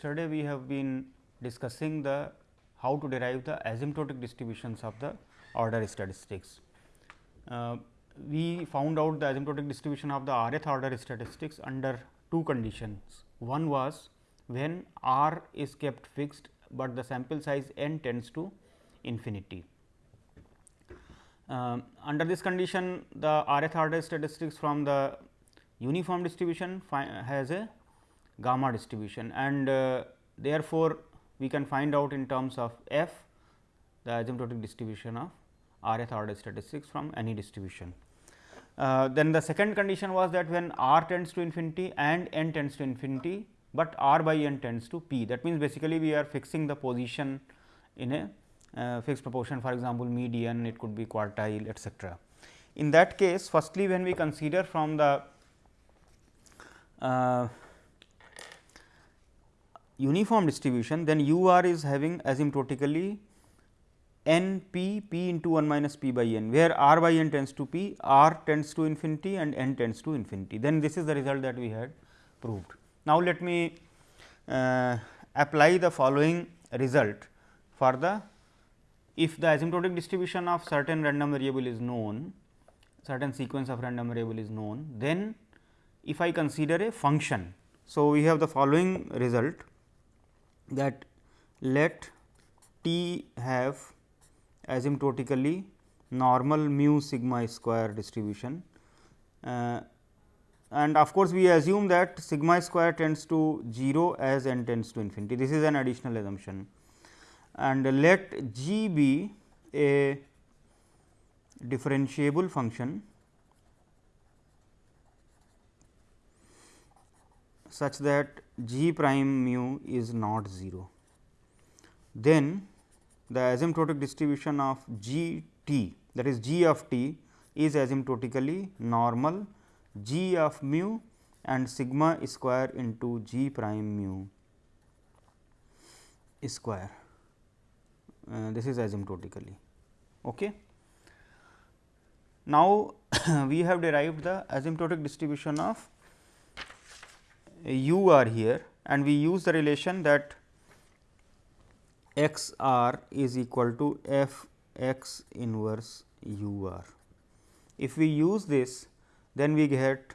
yesterday we have been discussing the how to derive the asymptotic distributions of the order statistics. Uh, we found out the asymptotic distribution of the rth order statistics under two conditions. One was when r is kept fixed, but the sample size n tends to infinity. Uh, under this condition the rth order statistics from the uniform distribution has a gamma distribution and uh, therefore, we can find out in terms of f the asymptotic distribution of rth order statistics from any distribution. Uh, then the second condition was that when r tends to infinity and n tends to infinity, but r by n tends to p that means basically we are fixing the position in a uh, fixed proportion for example, median it could be quartile etcetera. In that case firstly when we consider from the uh, uniform distribution then u r is having asymptotically n p p into 1 minus p by n where r by n tends to p r tends to infinity and n tends to infinity then this is the result that we had proved. Now, let me uh, apply the following result for the if the asymptotic distribution of certain random variable is known certain sequence of random variable is known then if I consider a function. So, we have the following result that let T have asymptotically normal mu sigma square distribution. Uh, and of course, we assume that sigma square tends to 0 as n tends to infinity. This is an additional assumption. And let g be a differentiable function such that g prime mu is not 0. Then the asymptotic distribution of g t that is g of t is asymptotically normal g of mu and sigma square into g prime mu square. Uh, this is asymptotically. Okay. Now, we have derived the asymptotic distribution of u r here and we use the relation that x r is equal to f x inverse u r. If we use this then we get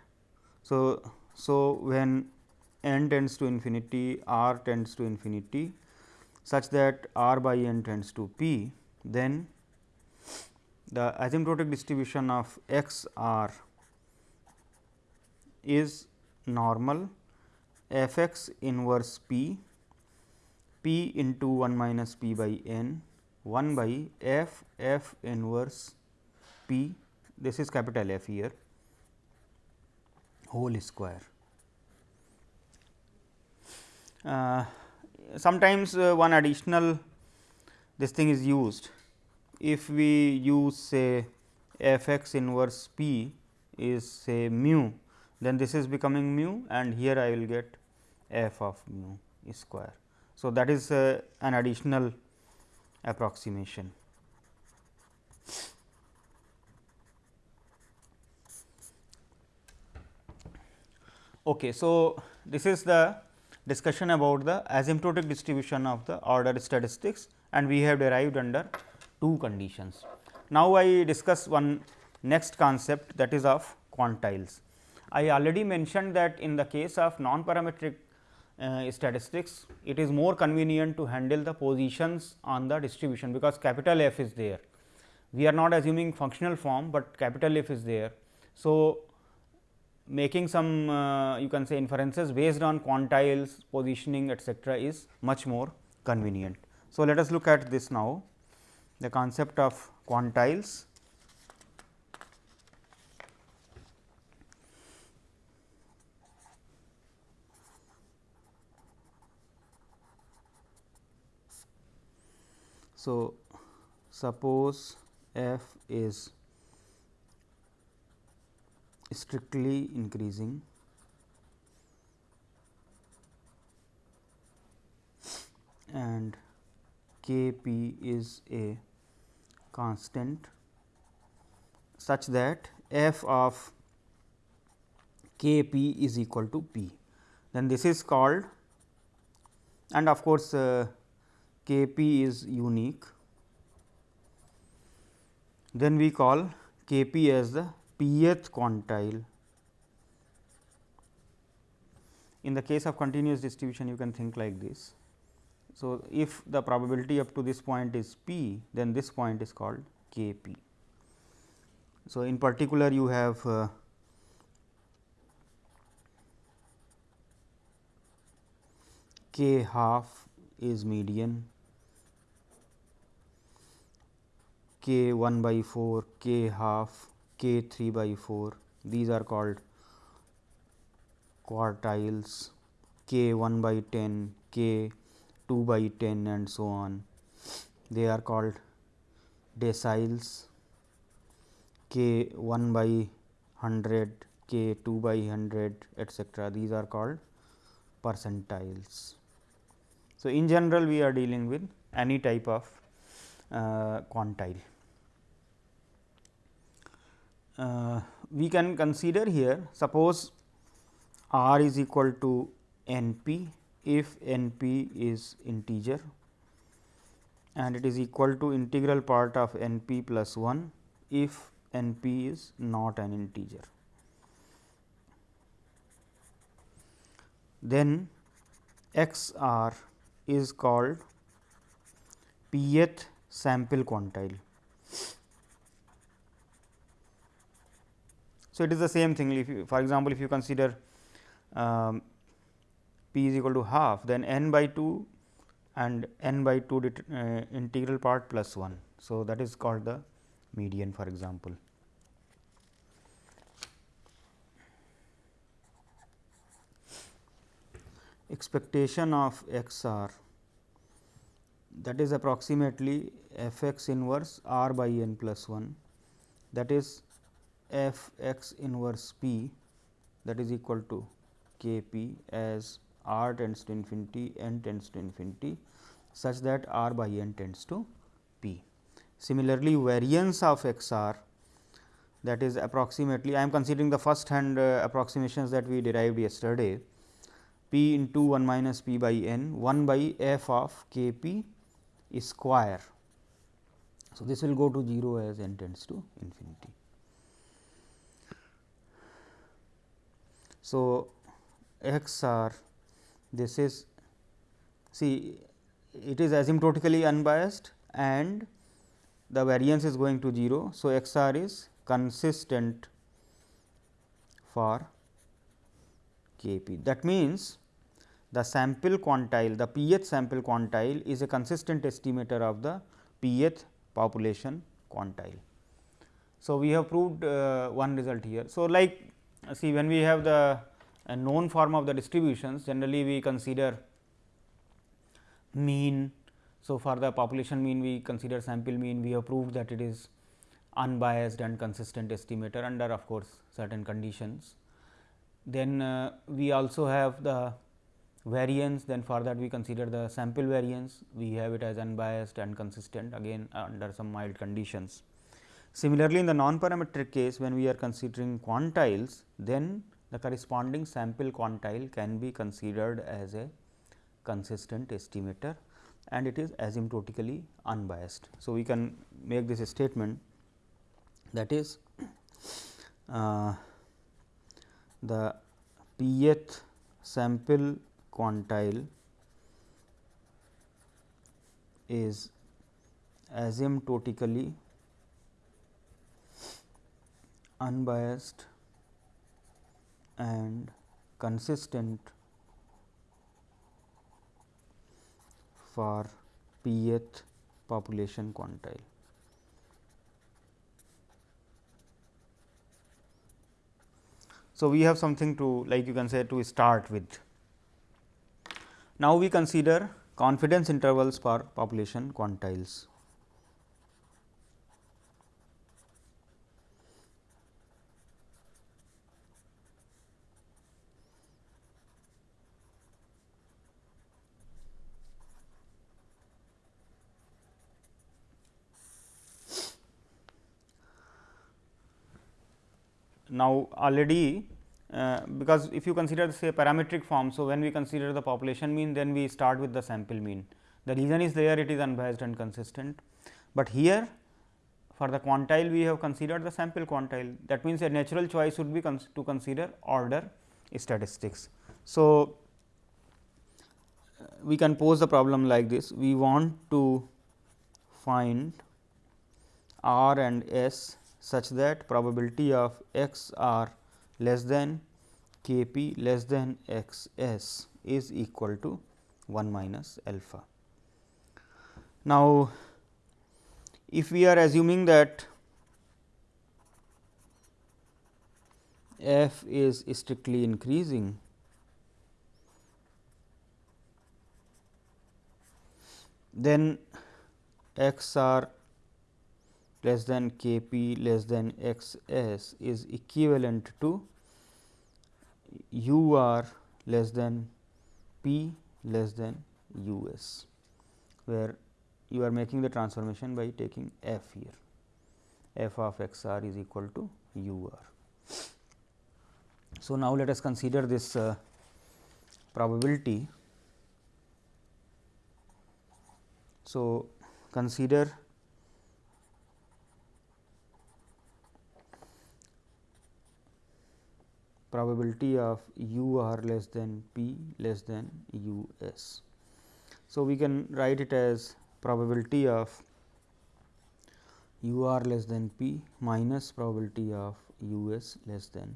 so so when n tends to infinity r tends to infinity such that r by n tends to p then the asymptotic distribution of x r is normal f x inverse p p into 1 minus p by n 1 by f f inverse p this is capital F here whole square. Uh, sometimes uh, one additional this thing is used if we use say f x inverse p is say mu then this is becoming mu and here I will get f of mu square. So, that is uh, an additional approximation. Okay, so, this is the discussion about the asymptotic distribution of the order statistics and we have derived under two conditions. Now, I discuss one next concept that is of quantiles. I already mentioned that in the case of non parametric uh, statistics, it is more convenient to handle the positions on the distribution, because capital F is there. We are not assuming functional form, but capital F is there. So, making some uh, you can say inferences based on quantiles, positioning etcetera is much more convenient. So, let us look at this now the concept of quantiles. So, suppose f is strictly increasing. And k p is a constant such that f of k p is equal to p. Then this is called and of course, uh, K p is unique. Then we call K p as the pth quantile. In the case of continuous distribution, you can think like this. So, if the probability up to this point is p, then this point is called K p. So, in particular you have uh, k half is median, k 1 by 4, k half, k 3 by 4 these are called quartiles, k 1 by 10, k 2 by 10 and so on. They are called deciles k 1 by 100, k 2 by 100 etcetera. These are called percentiles. So, in general we are dealing with any type of uh, quantile. Uh, we can consider here suppose r is equal to n p if n p is integer and it is equal to integral part of n p plus 1 if n p is not an integer. Then x r is called pth sample quantile. So, it is the same thing if you for example, if you consider um, p is equal to half then n by 2 and n by 2 uh, integral part plus 1. So, that is called the median for example. Expectation of x r that is approximately f x inverse r by n plus 1 that is f x inverse p that is equal to k p as r tends to infinity n tends to infinity such that r by n tends to p. Similarly, variance of x r that is approximately I am considering the first hand uh, approximations that we derived yesterday p into 1 minus p by n 1 by f of k p square. So, this will go to 0 as n tends to infinity. So, x r this is see it is asymptotically unbiased and the variance is going to 0. So, x r is consistent for k p. That means, the sample quantile the pth sample quantile is a consistent estimator of the pth population quantile. So, we have proved uh, one result here. So, like see when we have the known form of the distributions generally we consider mean. So, for the population mean we consider sample mean we have proved that it is unbiased and consistent estimator under of course, certain conditions. Then uh, we also have the variance then for that we consider the sample variance we have it as unbiased and consistent again under some mild conditions. Similarly, in the non-parametric case when we are considering quantiles then the corresponding sample quantile can be considered as a consistent estimator and it is asymptotically unbiased. So, we can make this statement that is uh, the pth sample quantile is asymptotically unbiased and consistent for pth population quantile. So, we have something to like you can say to start with. Now, we consider confidence intervals for population quantiles. Now, already uh, because if you consider say parametric form. So, when we consider the population mean then we start with the sample mean the reason is there it is unbiased and consistent, but here for the quantile we have considered the sample quantile that means a natural choice would be cons to consider order statistics. So, uh, we can pose the problem like this we want to find r and s such that probability of x r less than k p less than x s is equal to 1 minus alpha. Now, if we are assuming that f is strictly increasing, then x r less than k p less than x s is equivalent to u r less than p less than u s, where you are making the transformation by taking f here f of x r is equal to u r. So, now let us consider this uh, probability. So, consider probability of u r less than p less than u s. So, we can write it as probability of u r less than p minus probability of u s less than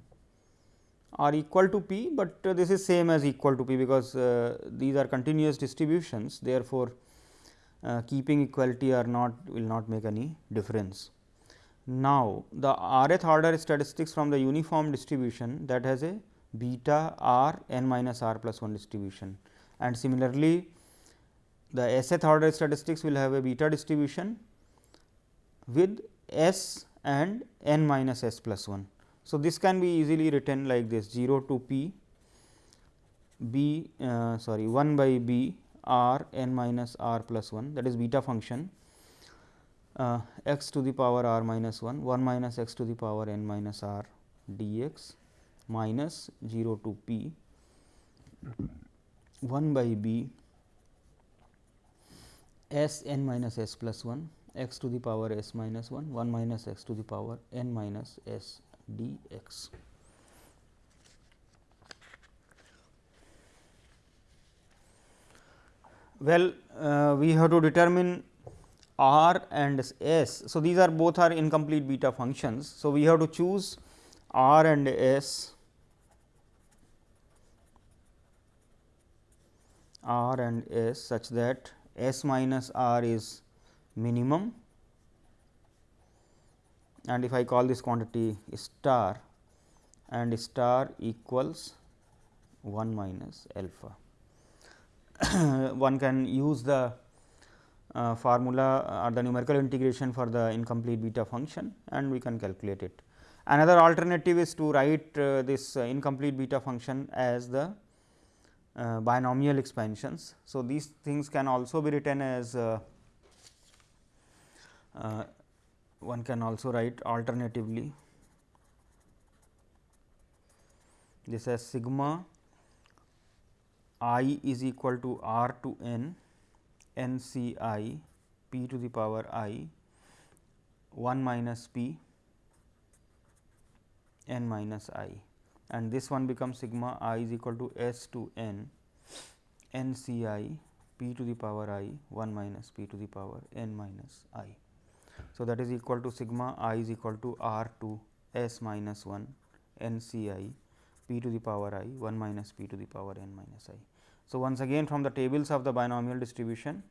or equal to p, but uh, this is same as equal to p because uh, these are continuous distributions therefore, uh, keeping equality or not will not make any difference. Now, the rth order statistics from the uniform distribution that has a beta r n minus r plus 1 distribution and similarly the Sth order statistics will have a beta distribution with S and n minus S plus 1. So, this can be easily written like this 0 to p b uh, sorry 1 by b r n minus r plus 1 that is beta function uh, x to the power r minus 1 1 minus x to the power n minus r dx minus 0 to p 1 by b s n minus s plus 1 x to the power s minus 1 1 minus x to the power n minus s d x. Well, uh, we have to determine r and s. So, these are both are incomplete beta functions. So, we have to choose r and s r and s such that S minus R is minimum and if I call this quantity star and star equals 1 minus alpha. One can use the uh, formula or the numerical integration for the incomplete beta function and we can calculate it. Another alternative is to write uh, this uh, incomplete beta function as the uh, binomial expansions. So, these things can also be written as uh, uh, one can also write alternatively this as sigma i is equal to r to n n c i p to the power i 1 minus p n minus i and this one becomes sigma i is equal to s to n n c i p to the power i 1 minus p to the power n minus i. So, that is equal to sigma i is equal to r to s minus 1 n c i p to the power i 1 minus p to the power n minus i. So, once again from the tables of the binomial distribution,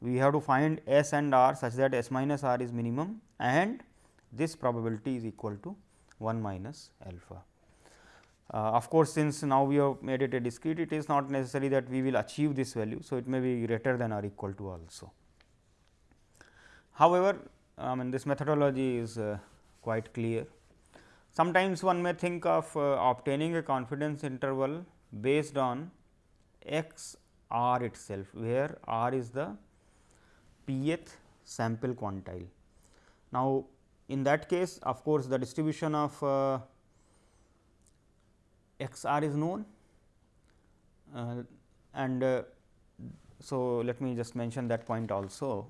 we have to find s and r such that s minus r is minimum and this probability is equal to 1 minus alpha. Uh, of course, since now we have made it a discrete, it is not necessary that we will achieve this value. So, it may be greater than or equal to also. However, I mean this methodology is uh, quite clear. Sometimes one may think of uh, obtaining a confidence interval based on x r itself, where r is the pth sample quantile. Now, in that case of course, the distribution of uh, x r is known uh, and uh, so let me just mention that point also.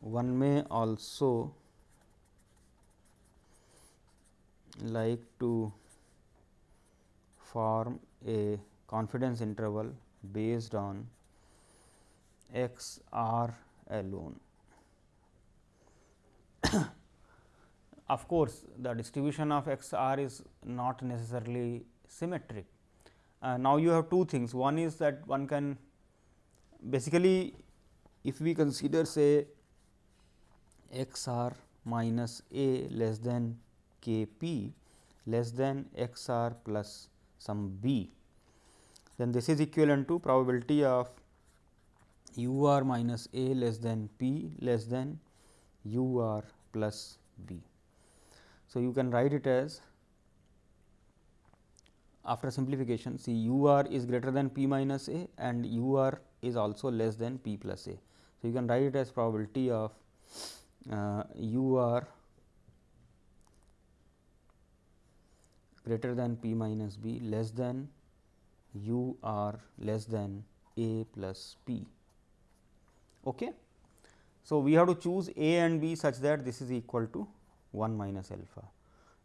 One may also like to form a confidence interval based on x r alone. of course, the distribution of x r is not necessarily symmetric. Uh, now, you have two things one is that one can basically if we consider say x r minus a less than k p less than x r plus some b, then this is equivalent to probability of u r minus a less than p less than u r plus b. So, you can write it as after simplification see u r is greater than p minus a and u r is also less than p plus a. So, you can write it as probability of uh, u r greater than p minus b less than u r less than a plus p. Okay. So, we have to choose a and b such that this is equal to 1 minus alpha.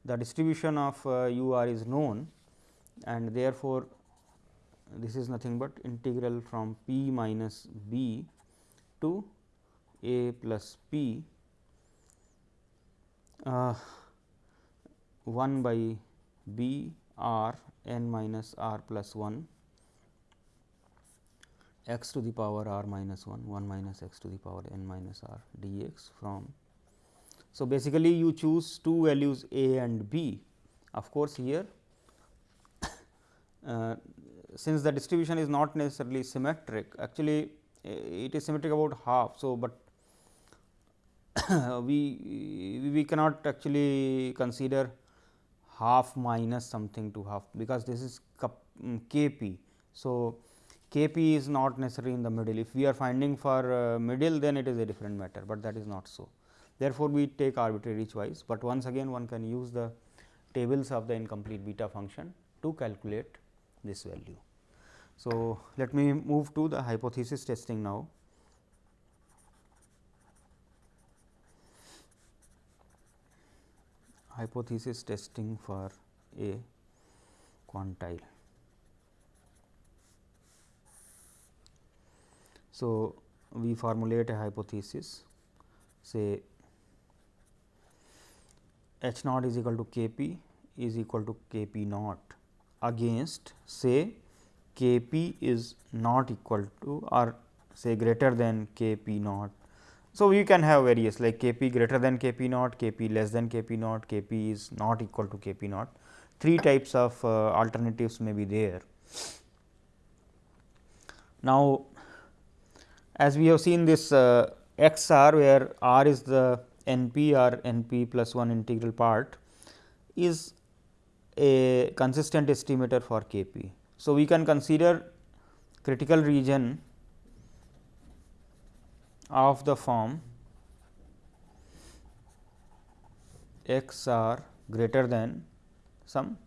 The distribution of uh, u r is known and therefore, this is nothing but integral from p minus b to a plus p uh, 1 by b r n minus r plus 1 x to the power r minus 1 1 minus x to the power n minus r dx from. So, basically you choose two values a and b of course, here uh, since the distribution is not necessarily symmetric actually it is symmetric about half. So, but we we cannot actually consider half minus something to half because this is k p. So, k p is not necessary in the middle if we are finding for uh, middle then it is a different matter, but that is not so. Therefore, we take arbitrary choice, but once again one can use the tables of the incomplete beta function to calculate this value. So, let me move to the hypothesis testing now. Hypothesis testing for a quantile. So, we formulate a hypothesis say h naught is equal to k p is equal to k p naught against say k p is not equal to or say greater than k p naught. So, we can have various like k p greater than k p naught, k p less than k p naught, k p is not equal to k p naught. Three types of uh, alternatives may be there. Now, as we have seen this uh, x r where r is the n p or n p plus 1 integral part is a consistent estimator for K p. So, we can consider critical region of the form x r greater than some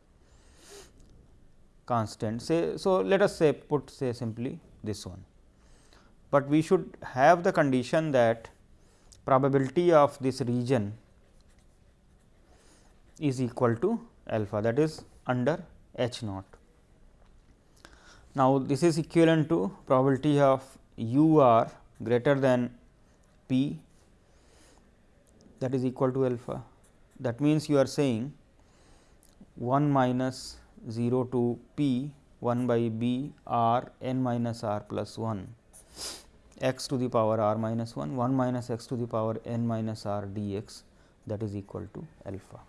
constant say. So, let us say put say simply this one, but we should have the condition that probability of this region is equal to alpha that is under h naught. Now, this is equivalent to probability of u r greater than p that is equal to alpha. That means, you are saying 1 minus 0 to p 1 by b r n minus r plus 1 x to the power r minus 1 1 minus x to the power n minus r dx that is equal to alpha.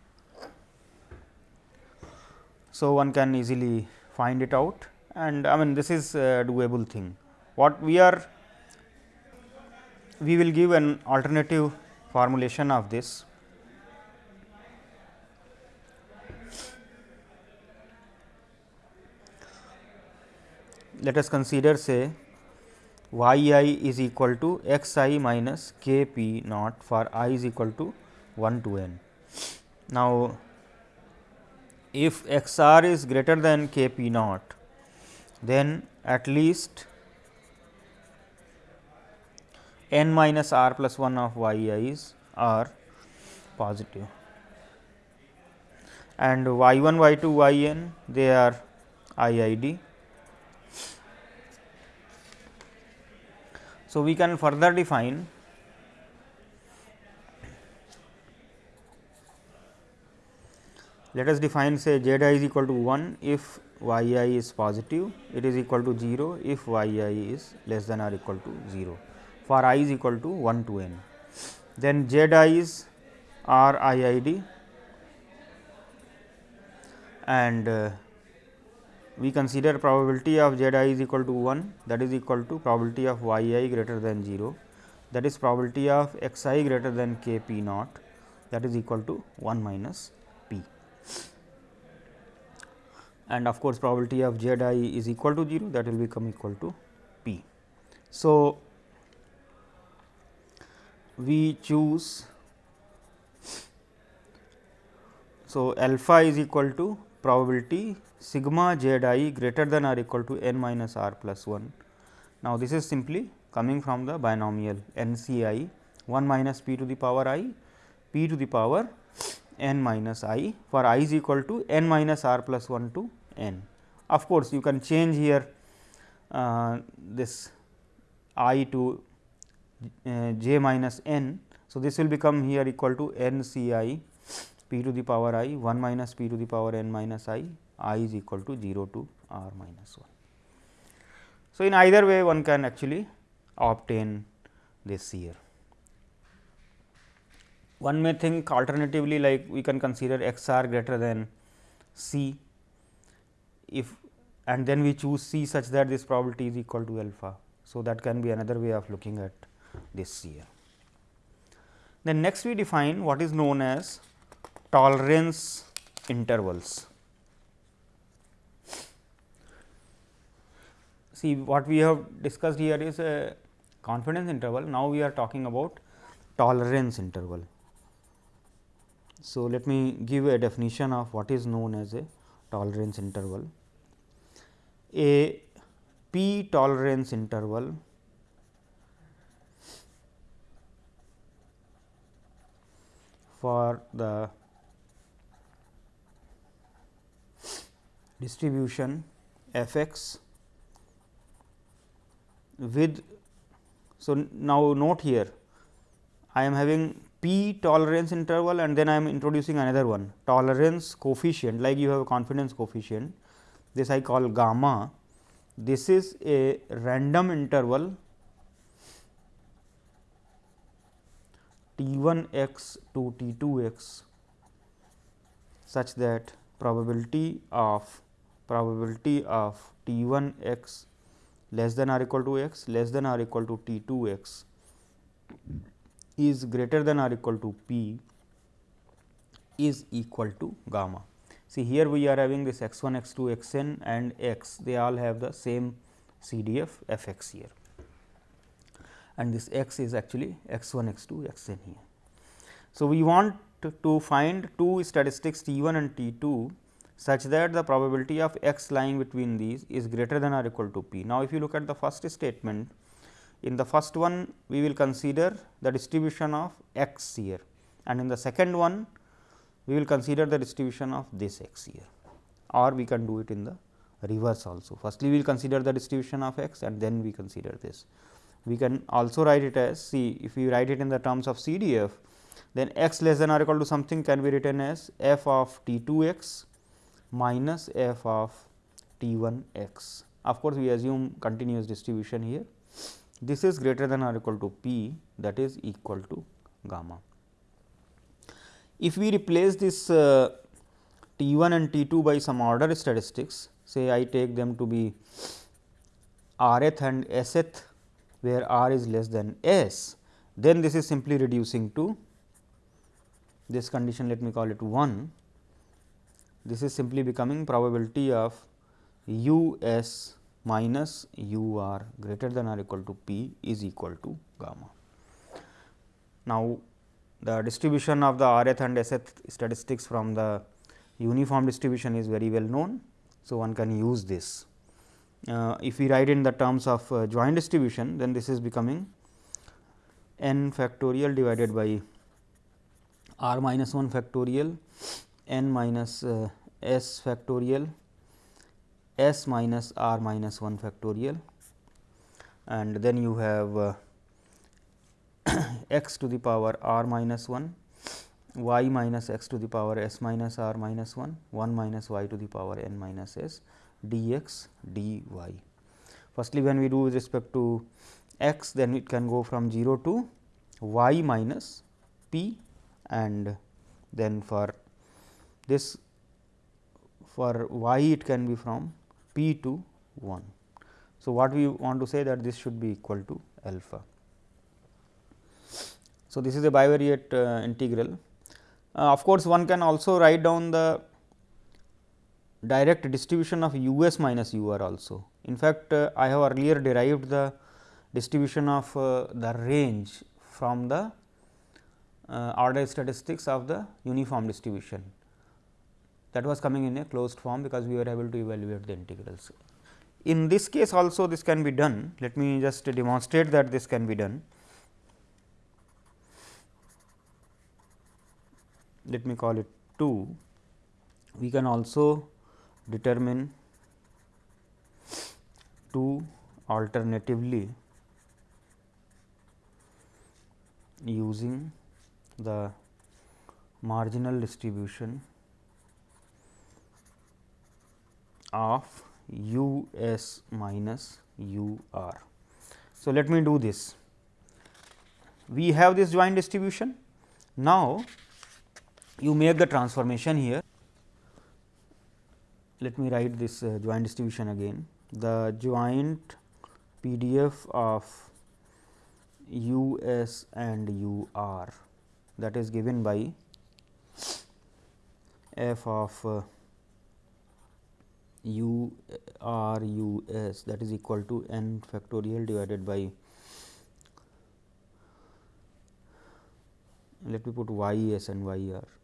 So, one can easily find it out and I mean this is a doable thing. What we are we will give an alternative formulation of this. Let us consider say y i is equal to x i minus k p naught for i is equal to 1 to n. Now, if x r is greater than k p naught, then at least n minus r plus 1 of y i's are positive and y 1 y 2 y n they are i i d. So, we can further define let us define say z i is equal to 1 if y i is positive it is equal to 0 if y i is less than or equal to 0 for i is equal to 1 to n. Then z i is r i i d and uh, we consider probability of z i is equal to 1 that is equal to probability of y i greater than 0 that is probability of x i greater than k p naught that is equal to 1 minus p and of course, probability of z i is equal to 0 that will become equal to p. So, we choose so alpha is equal to probability sigma z i greater than or equal to n minus r plus 1. Now, this is simply coming from the binomial n c i 1 minus p to the power i p to the power n minus i for i is equal to n minus r plus 1 to n. Of course, you can change here uh, this i to j minus n. So, this will become here equal to n c i p to the power i 1 minus p to the power n minus i i is equal to 0 to r minus 1. So, in either way one can actually obtain this here. One may think alternatively like we can consider x r greater than c if and then we choose c such that this probability is equal to alpha. So, that can be another way of looking at this year. Then next we define what is known as tolerance intervals. See what we have discussed here is a confidence interval. Now, we are talking about tolerance interval. So, let me give a definition of what is known as a tolerance interval. A p tolerance interval for the distribution f x with. So, now note here I am having p tolerance interval and then I am introducing another one tolerance coefficient like you have a confidence coefficient this I call gamma this is a random interval t 1 x to t 2 x such that probability of probability of t 1 x less than or equal to x less than or equal to t 2 x is greater than or equal to p is equal to gamma. See here we are having this x 1 x 2 x n and x they all have the same CDF f x here and this x is actually x 1 x 2 x n here. So, we want to find two statistics T 1 and T 2 such that the probability of x lying between these is greater than or equal to p. Now, if you look at the first statement in the first one we will consider the distribution of x here and in the second one we will consider the distribution of this x here or we can do it in the reverse also. Firstly, we will consider the distribution of x and then we consider this. We can also write it as see if we write it in the terms of CDF then x less than or equal to something can be written as f of t 2 x minus f of t 1 x. Of course, we assume continuous distribution here. This is greater than or equal to p that is equal to gamma. If we replace this uh, t 1 and t 2 by some order statistics, say I take them to be rth and sth, where r is less than s, then this is simply reducing to this condition let me call it 1 this is simply becoming probability of u s minus u r greater than or equal to p is equal to gamma. Now, the distribution of the rth and sth statistics from the uniform distribution is very well known. So, one can use this. Uh, if we write in the terms of uh, joint distribution, then this is becoming n factorial divided by r minus 1 factorial n minus uh, s factorial s minus r minus 1 factorial and then you have uh, x to the power r minus 1 y minus x to the power s minus r minus 1 1 minus y to the power n minus s dx dy. Firstly, when we do with respect to x then it can go from 0 to y minus p and then for this for y it can be from p to 1. So, what we want to say that this should be equal to alpha. So, this is a bivariate uh, integral. Uh, of course, one can also write down the direct distribution of u s minus u r also. In fact, uh, I have earlier derived the distribution of uh, the range from the uh, order statistics of the uniform distribution that was coming in a closed form because we were able to evaluate the integrals. In this case also this can be done, let me just demonstrate that this can be done. Let me call it 2, we can also determine 2 alternatively using the marginal distribution of u s minus u r. So, let me do this. We have this joint distribution. Now, you make the transformation here. Let me write this uh, joint distribution again. The joint PDF of u s and u r that is given by f of uh, u r u s that is equal to n factorial divided by let me put y s and y r.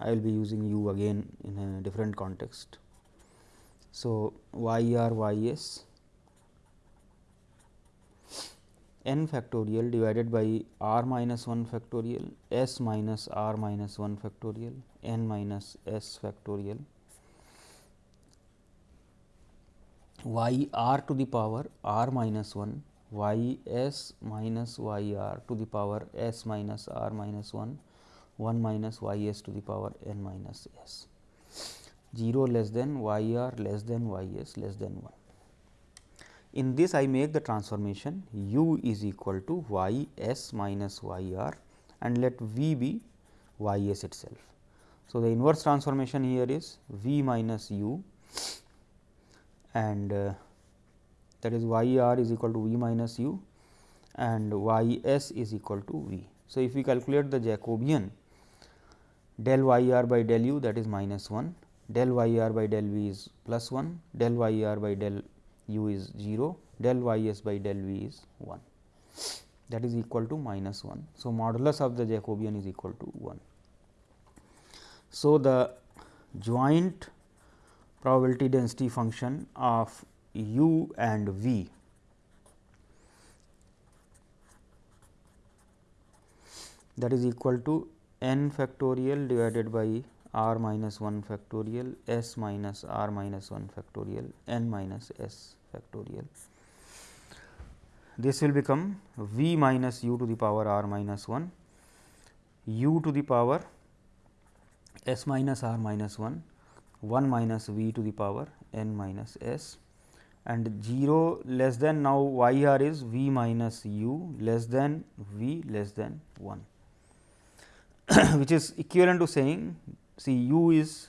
I will be using u again in a different context. So, y r y s n factorial divided by r minus 1 factorial s minus r minus 1 factorial n minus s factorial y r to the power r minus 1 y s minus y r to the power s minus r minus 1 1 minus y s to the power n minus s 0 less than y r less than y s less than 1. In this I make the transformation u is equal to y s minus y r and let v be y s itself. So, the inverse transformation here is v minus u and uh, that is y r is equal to v minus u and y s is equal to v. So, if we calculate the Jacobian del y r by del u that is minus 1, del y r by del v is plus 1, del y r by del u is 0, del y s by del v is 1 that is equal to minus 1. So, modulus of the Jacobian is equal to 1. So, the joint probability density function of u and v that is equal to n factorial divided by r minus 1 factorial s minus r minus 1 factorial n minus s factorial. This will become v minus u to the power r minus 1 u to the power s minus r minus 1 1 minus v to the power n minus s and 0 less than now y r is v minus u less than v less than 1 which is equivalent to saying see u is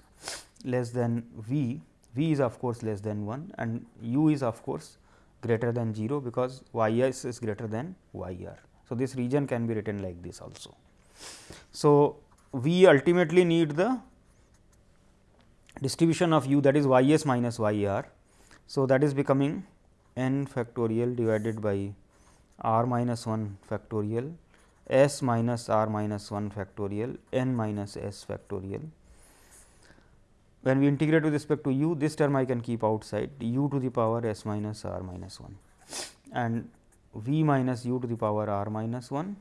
less than v, v is of course less than 1 and u is of course greater than 0 because y s is greater than y r. So, this region can be written like this also. So, we ultimately need the distribution of u that is y s minus y r. So, that is becoming n factorial divided by r minus 1 factorial s minus r minus 1 factorial n minus s factorial. When we integrate with respect to u this term I can keep outside u to the power s minus r minus 1 and v minus u to the power r minus 1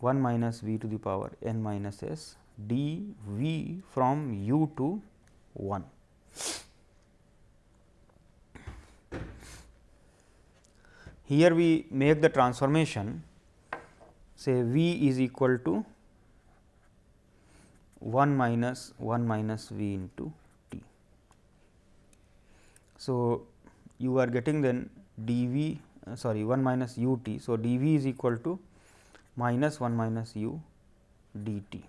1 minus v to the power n minus s d v from u to 1. Here we make the transformation say v is equal to 1 minus 1 minus v into t. So, you are getting then d v uh, sorry 1 minus u t. So, d v is equal to minus 1 minus u d t.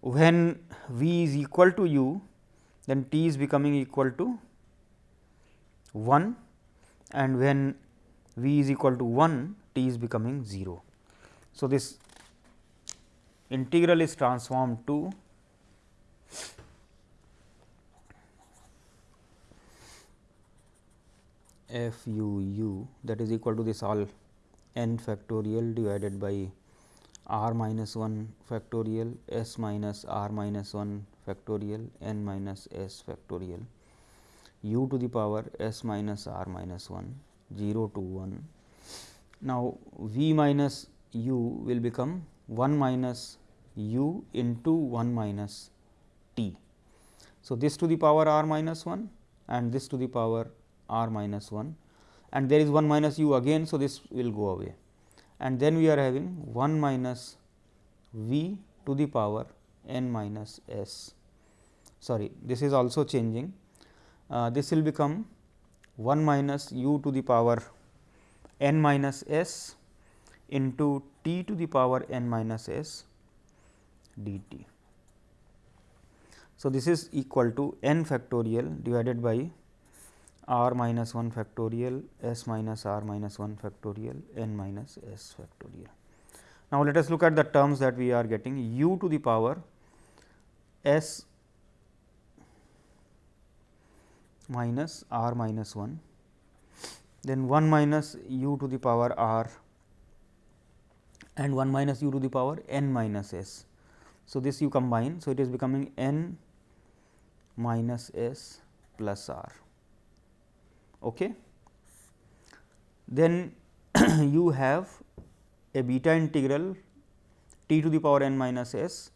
When v is equal to u then t is becoming equal to 1 and when v is equal to 1 t is becoming 0. So, this integral is transformed to f u u that is equal to this all n factorial divided by r minus 1 factorial s minus r minus 1 factorial n minus s factorial u to the power s minus r minus 1 0 to 1. Now, v minus u will become 1 minus u into 1 minus t. So, this to the power r minus 1 and this to the power r minus 1 and there is 1 minus u again. So, this will go away and then we are having 1 minus v to the power n minus s sorry this is also changing uh, this will become 1 minus u to the power n minus s into t to the power n minus s d t. So, this is equal to n factorial divided by r minus 1 factorial s minus r minus 1 factorial n minus s factorial. Now, let us look at the terms that we are getting u to the power s minus r minus 1, then 1 minus u to the power r and 1 minus u to the power n minus s. So, this you combine. So, it is becoming n minus s plus r. Okay. Then you have a beta integral t to the power n minus s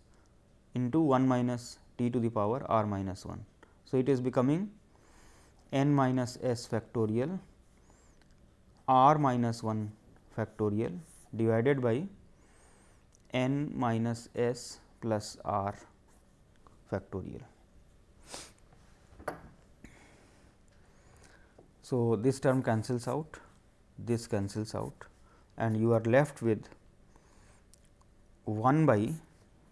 into 1 minus t to the power r minus 1. So, it is becoming n minus s factorial r minus 1 factorial divided by n minus s plus r factorial. So, this term cancels out, this cancels out and you are left with 1 by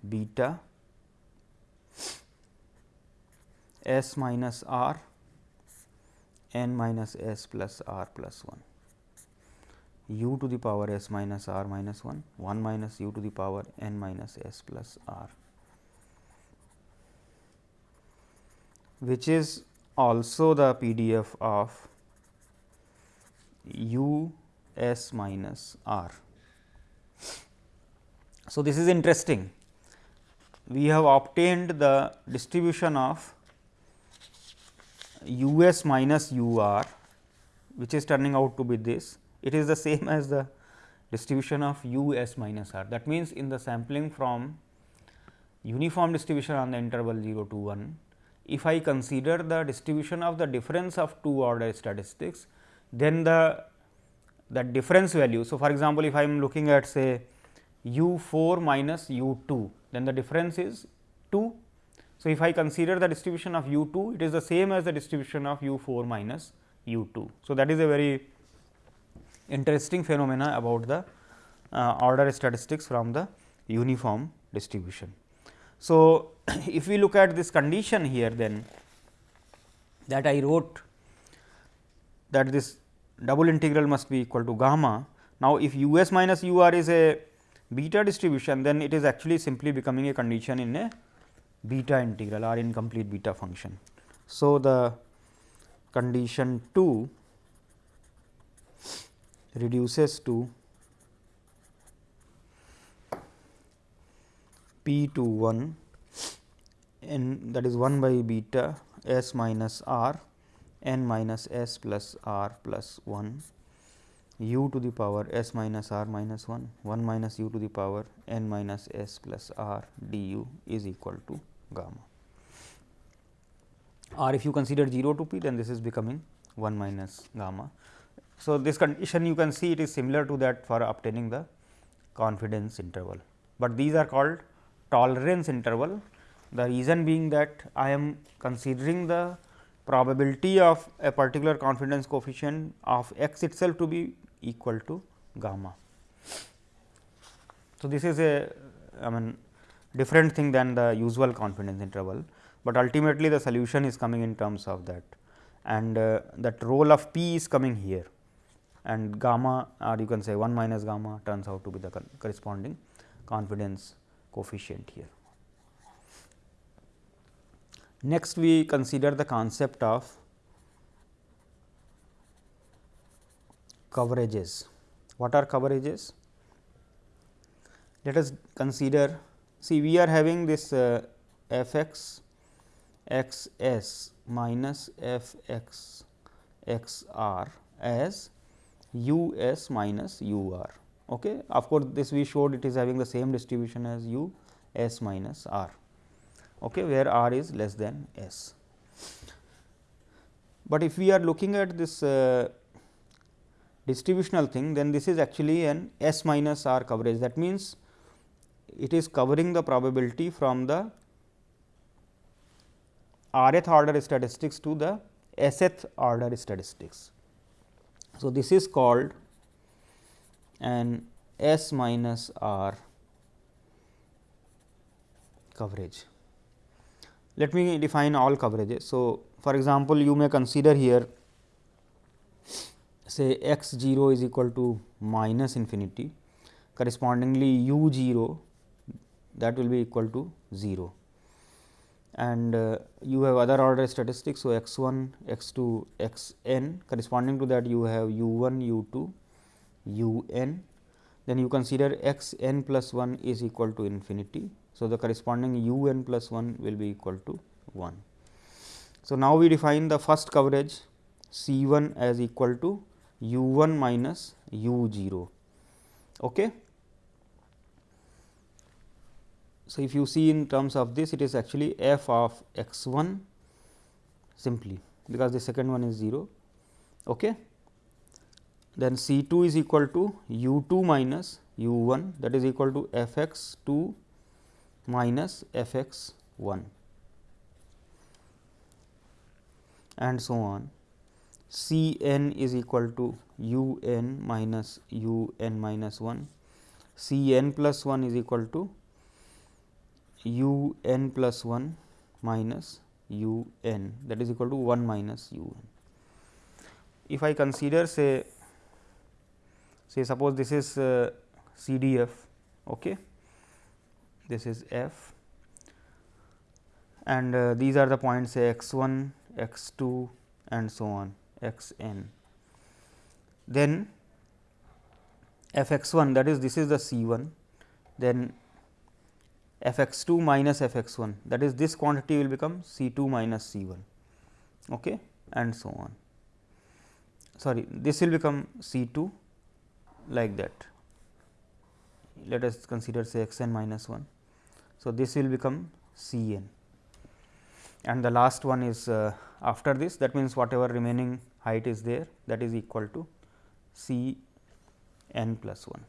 beta s minus r n minus s plus r plus 1 u to the power s minus r minus 1 1 minus u to the power n minus s plus r which is also the PDF of u s minus r. So, this is interesting. We have obtained the distribution of u s minus u r, which is turning out to be this. It is the same as the distribution of u s minus r. That means, in the sampling from uniform distribution on the interval 0 to 1, if I consider the distribution of the difference of two order statistics, then the that difference value. So, for example, if I am looking at say u 4 minus u 2, then the difference is 2. So, if I consider the distribution of u 2, it is the same as the distribution of u 4 minus u 2. So, that is a very interesting phenomena about the uh, order statistics from the uniform distribution. So, if we look at this condition here then that I wrote that this double integral must be equal to gamma. Now, if u s minus u r is a beta distribution, then it is actually simply becoming a condition in a beta integral or incomplete beta function. So, the condition 2 reduces to p to 1 n that is 1 by beta s minus r n minus s plus r plus 1 u to the power s minus r minus 1 1 minus u to the power n minus s plus r du is equal to gamma or if you consider 0 to p then this is becoming 1 minus gamma. So, this condition you can see it is similar to that for obtaining the confidence interval, but these are called tolerance interval. The reason being that I am considering the probability of a particular confidence coefficient of x itself to be equal to gamma. So, this is a I mean different thing than the usual confidence interval, but ultimately the solution is coming in terms of that and uh, that role of p is coming here and gamma or you can say 1 minus gamma turns out to be the corresponding confidence coefficient here. Next we consider the concept of coverages. What are coverages? Let us consider see we are having this uh, f x x s minus f x x r as u s minus u r. Okay. Of course, this we showed it is having the same distribution as u s minus r, okay, where r is less than s. But if we are looking at this uh, distributional thing, then this is actually an s minus r coverage. That means, it is covering the probability from the rth order statistics to the sth order statistics. So, this is called an S minus R coverage. Let me define all coverages. So, for example, you may consider here say x 0 is equal to minus infinity correspondingly u 0 that will be equal to 0 and uh, you have other order statistics. So, x 1, x 2, x n corresponding to that you have u 1, u 2, u n. Then you consider x n plus 1 is equal to infinity. So, the corresponding u n plus 1 will be equal to 1. So, now we define the first coverage C 1 as equal to u 1 minus u 0. Okay. So, if you see in terms of this it is actually f of x 1 simply because the second one is 0. Okay. Then C 2 is equal to u 2 minus u 1 that is equal to f x 2 minus f x 1 and so on. C n is equal to u n minus u n minus 1, C n plus 1 is equal to u n plus 1 minus u n that is equal to 1 minus u n. If I consider say say suppose this is uh, C D F okay. this is f and uh, these are the points say x 1 x 2 and so on x n. Then f x 1 that is this is the C 1 then f x 2 minus f x 1 that is this quantity will become C 2 minus C 1 okay, and so on. Sorry, this will become C 2 like that. Let us consider say x n minus 1. So, this will become C n and the last one is uh, after this that means, whatever remaining height is there that is equal to C n plus 1.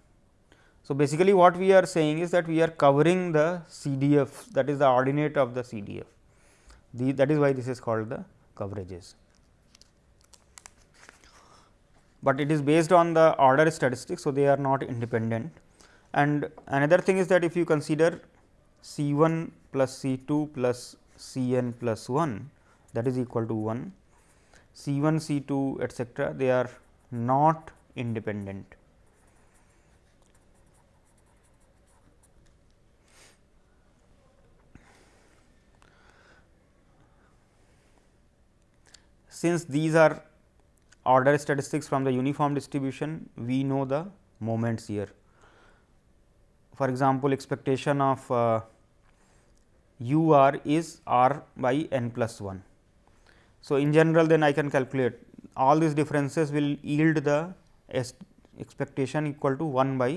So, basically what we are saying is that we are covering the CDF that is the ordinate of the CDF the, that is why this is called the coverages. But it is based on the order statistics. So, they are not independent and another thing is that if you consider C 1 plus C 2 plus C n plus 1 that is equal to 1 C 1 C 2 etcetera they are not independent since these are order statistics from the uniform distribution, we know the moments here. For example, expectation of uh, u r is r by n plus 1. So, in general then I can calculate all these differences will yield the expectation equal to 1 by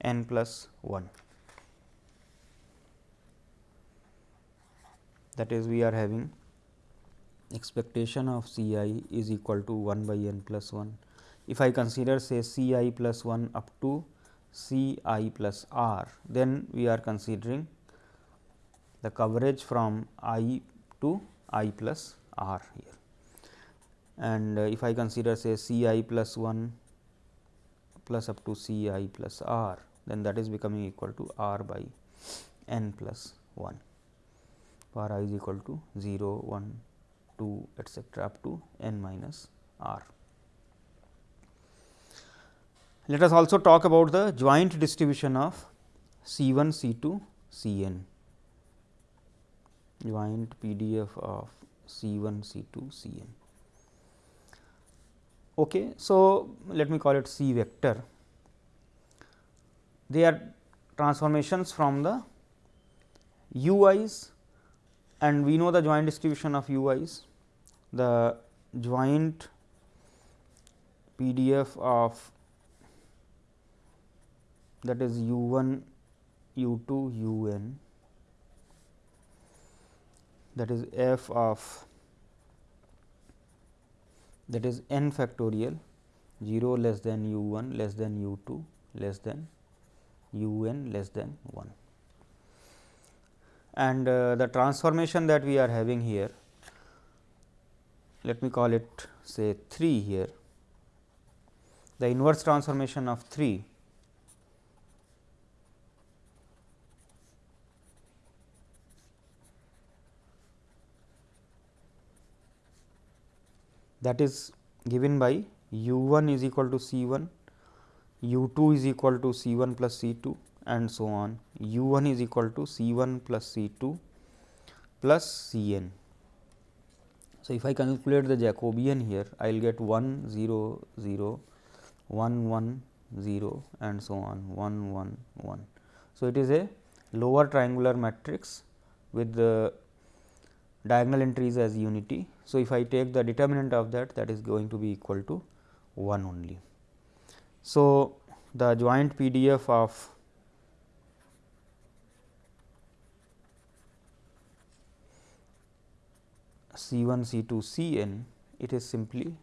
n plus 1. That is we are having expectation of C i is equal to 1 by n plus 1. If I consider say C i plus 1 up to C i plus r, then we are considering the coverage from i to i plus r here. And uh, if I consider say C i plus 1 plus up to C i plus r, then that is becoming equal to r by n plus 1 for i is equal to 0, 1, 2 etcetera up to n minus r. Let us also talk about the joint distribution of C 1, C 2, C n joint PDF of C 1, C 2, C n. Okay. So, let me call it C vector. They are transformations from the u i's and we know the joint distribution of u i's. The joint PDF of that is u 1, u 2, u n that is f of that is n factorial 0 less than u 1 less than u 2 less than u n less than 1. And uh, the transformation that we are having here, let me call it say 3 here, the inverse transformation of 3 that is given by u 1 is equal to C 1, u 2 is equal to C 1 plus C 2 and so on. U 1 is equal to C 1 plus C 2 plus C n. So, if I calculate the Jacobian here I will get 1 0 0 1 1 0 and so on 1 1 1. So, it is a lower triangular matrix with the diagonal entries as unity. So, if I take the determinant of that that is going to be equal to 1 only. So, the joint PDF of C 1 C 2 C n it is simply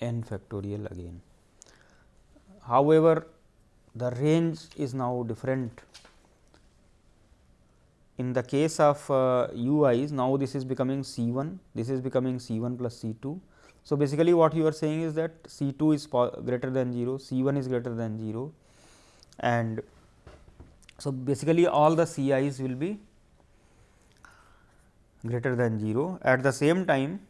n factorial again. However, the range is now different. In the case of uh, i's now this is becoming C 1, this is becoming C 1 plus C 2. So, basically what you are saying is that C 2 is greater than 0, C 1 is greater than 0 and so basically all the C i's will be greater than 0. At the same time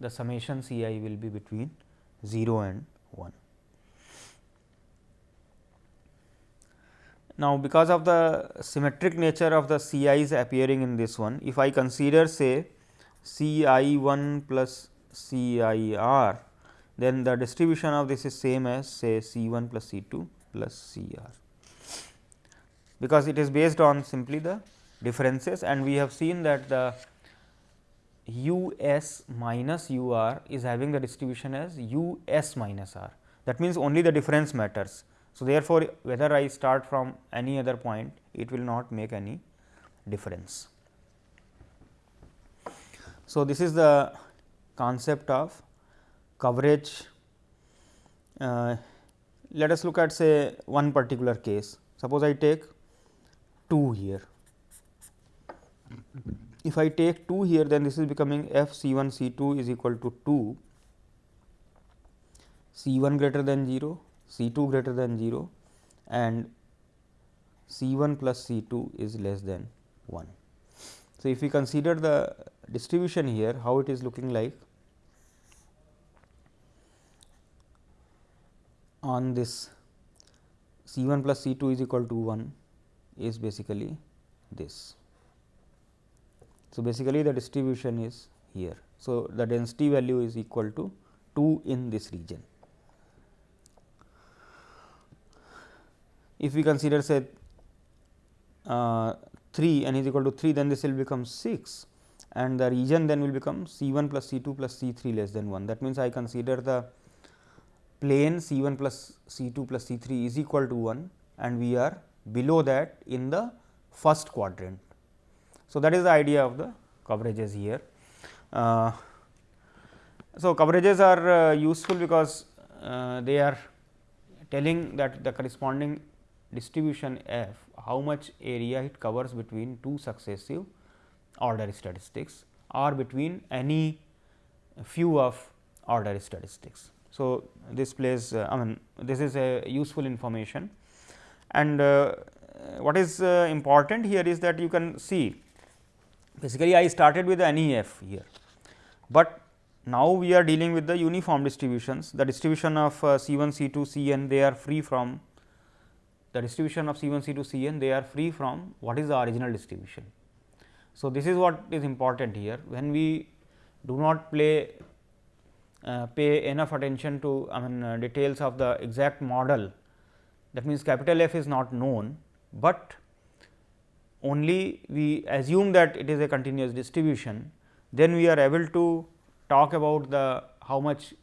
the summation C i will be between 0 and 1. Now, because of the symmetric nature of the C i's appearing in this one, if I consider say C i 1 plus C i r, then the distribution of this is same as say C 1 plus C 2 plus C r, because it is based on simply the differences and we have seen that the u s minus u r is having the distribution as u s minus r. That means, only the difference matters. So, therefore, whether I start from any other point, it will not make any difference. So, this is the concept of coverage. Uh, let us look at say one particular case. Suppose I take 2 here if I take 2 here then this is becoming f C 1 C 2 is equal to 2 C 1 greater than 0 C 2 greater than 0 and C 1 plus C 2 is less than 1. So, if we consider the distribution here how it is looking like on this C 1 plus C 2 is equal to 1 is basically this. So, basically the distribution is here So, the density value is equal to 2 in this region. If we consider say uh, 3 n is equal to 3 then this will become 6 and the region then will become C 1 plus C 2 plus C 3 less than 1. That means, I consider the plane C 1 plus C 2 plus C 3 is equal to 1 and we are below that in the first quadrant. So, that is the idea of the coverages here. Uh, so, coverages are uh, useful because uh, they are telling that the corresponding distribution f how much area it covers between two successive order statistics or between any few of order statistics. So, this plays uh, I mean this is a useful information. And uh, what is uh, important here is that you can see basically I started with the NEF here, but now we are dealing with the uniform distributions. The distribution of uh, C 1 C 2 C n they are free from the distribution of C 1 C 2 C n they are free from what is the original distribution. So, this is what is important here. When we do not play uh, pay enough attention to I mean uh, details of the exact model that means capital F is not known, but only we assume that it is a continuous distribution, then we are able to talk about the how much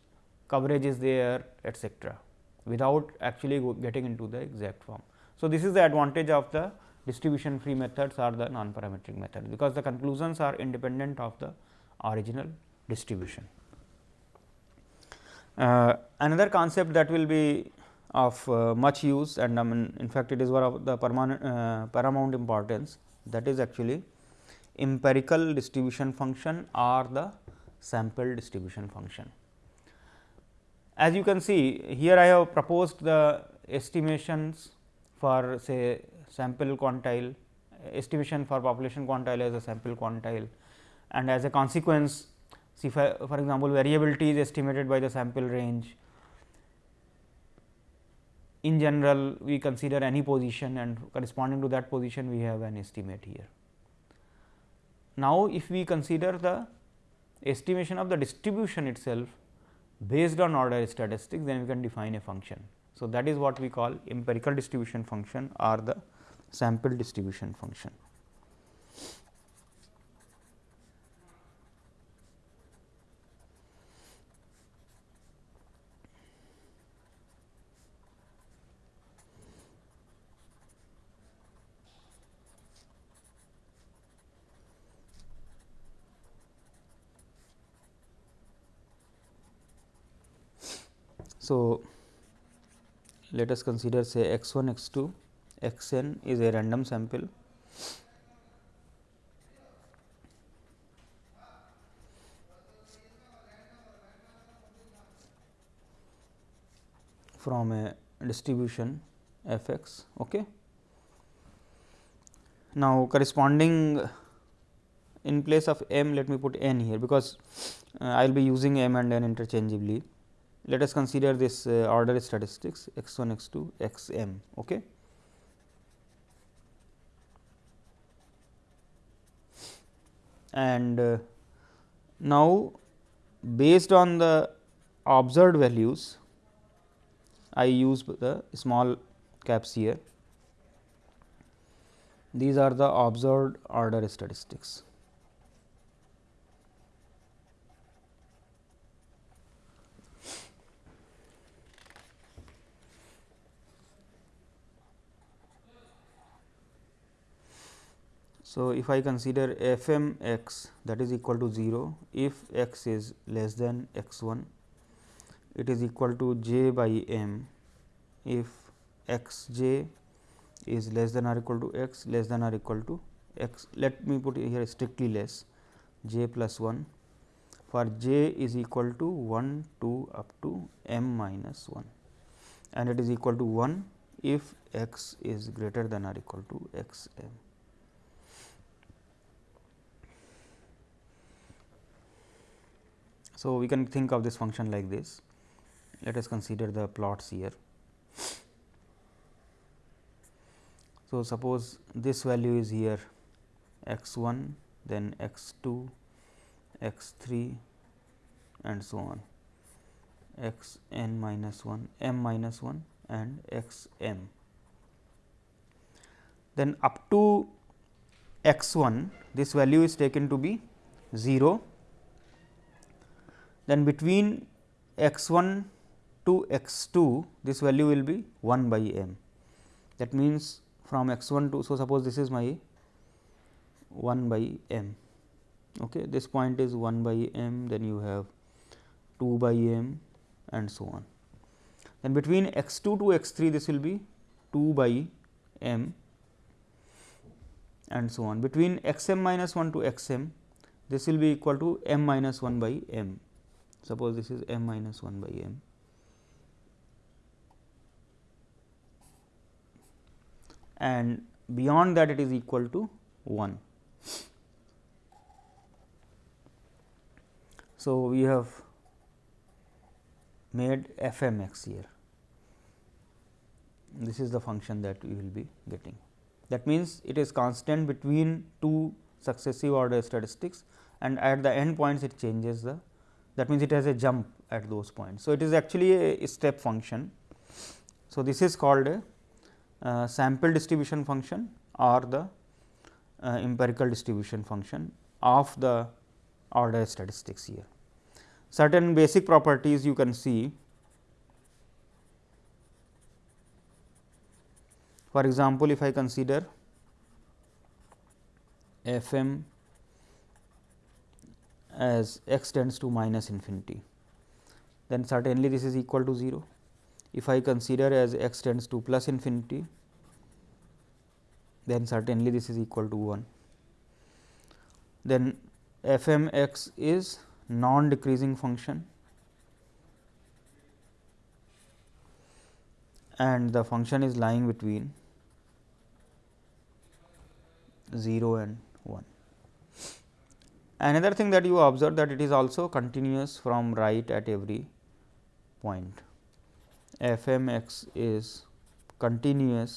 coverage is there etcetera without actually getting into the exact form. So, this is the advantage of the distribution free methods or the non parametric method, because the conclusions are independent of the original distribution. Uh, another concept that will be of uh, much use and I mean in fact, it is one of the permanent uh, paramount importance that is actually empirical distribution function or the sample distribution function. As you can see here I have proposed the estimations for say sample quantile, estimation for population quantile as a sample quantile and as a consequence see for, for example, variability is estimated by the sample range. In general we consider any position and corresponding to that position we have an estimate here. Now, if we consider the estimation of the distribution itself based on order statistics then we can define a function. So, that is what we call empirical distribution function or the sample distribution function. So, let us consider say x 1 x 2 x n is a random sample from a distribution f x. Okay. Now, corresponding in place of m let me put n here because uh, I will be using m and n interchangeably let us consider this uh, order statistics x 1 x 2 x m. Okay. And uh, now, based on the observed values, I use the small caps here. These are the observed order statistics. So, if I consider f m x that is equal to 0, if x is less than x 1, it is equal to j by m if x j is less than or equal to x less than or equal to x. Let me put here strictly less j plus 1 for j is equal to 1 2 up to m minus 1 and it is equal to 1 if x is greater than or equal to x m. So, we can think of this function like this. Let us consider the plots here. So, suppose this value is here x 1, then x 2, x 3 and so on x n minus 1 m minus 1 and x m. Then up to x 1 this value is taken to be 0 then between x 1 to x 2 this value will be 1 by m. That means, from x 1 to so suppose this is my 1 by m. Okay. This point is 1 by m then you have 2 by m and so on. Then between x 2 to x 3 this will be 2 by m and so on. Between x m minus 1 to x m this will be equal to m minus 1 by m. Suppose this is m minus 1 by m. and beyond that it is equal to 1. So, we have made f m x here. This is the function that we will be getting. That means, it is constant between two successive order statistics and at the end points it changes the that means, it has a jump at those points. So, it is actually a step function. So, this is called a uh, sample distribution function or the uh, empirical distribution function of the order statistics here. Certain basic properties you can see For example, if I consider f m as x tends to minus infinity, then certainly this is equal to 0. If I consider as x tends to plus infinity, then certainly this is equal to 1. Then f m x is non decreasing function and the function is lying between 0 and 1. Another thing that you observe that it is also continuous from right at every point. f m x is continuous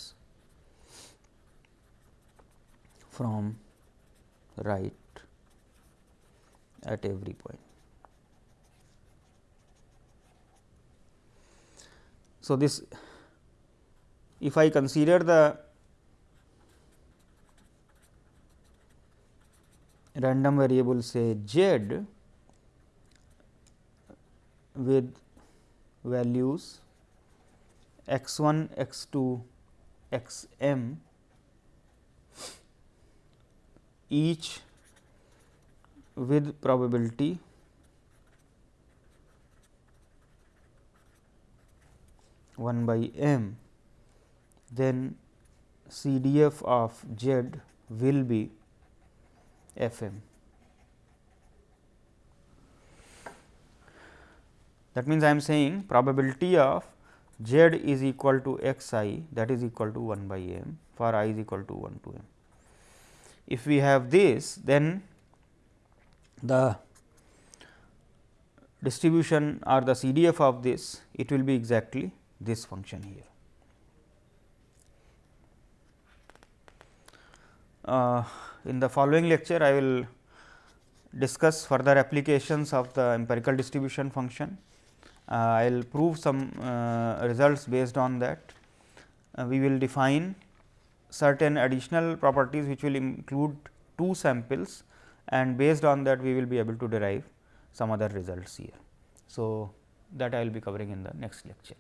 from right at every point. So, this if I consider the random variable say z with values x 1, x 2, x m each with probability one by m, then CDF of z will be f m. That means, I am saying probability of z is equal to x i that is equal to 1 by m for i is equal to 1 to m. If we have this then the distribution or the CDF of this it will be exactly this function here. Uh, in the following lecture, I will discuss further applications of the empirical distribution function. Uh, I will prove some uh, results based on that. Uh, we will define certain additional properties which will include two samples and based on that we will be able to derive some other results here. So, that I will be covering in the next lecture.